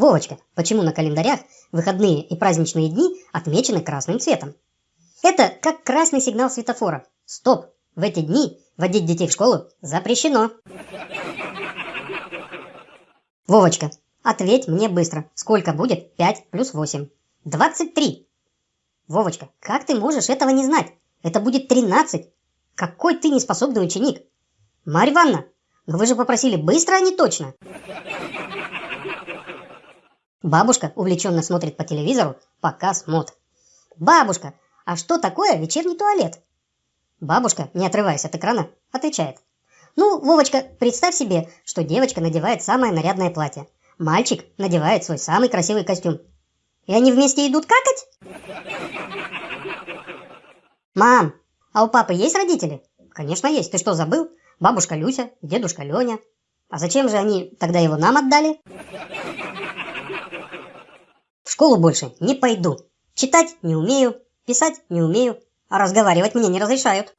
Вовочка, почему на календарях выходные и праздничные дни отмечены красным цветом? Это как красный сигнал светофора. Стоп! В эти дни водить детей в школу запрещено. Вовочка, ответь мне быстро, сколько будет 5 плюс 8? 23. Вовочка, как ты можешь этого не знать? Это будет 13. Какой ты неспособный ученик. Марья Ивановна, но вы же попросили быстро, а не точно. Бабушка увлеченно смотрит по телевизору показ мод. «Бабушка, а что такое вечерний туалет?» Бабушка, не отрываясь от экрана, отвечает. «Ну, Вовочка, представь себе, что девочка надевает самое нарядное платье. Мальчик надевает свой самый красивый костюм. И они вместе идут какать?» «Мам, а у папы есть родители?» «Конечно есть. Ты что, забыл? Бабушка Люся, дедушка Леня. А зачем же они тогда его нам отдали?» школу больше не пойду. Читать не умею, писать не умею, а разговаривать мне не разрешают.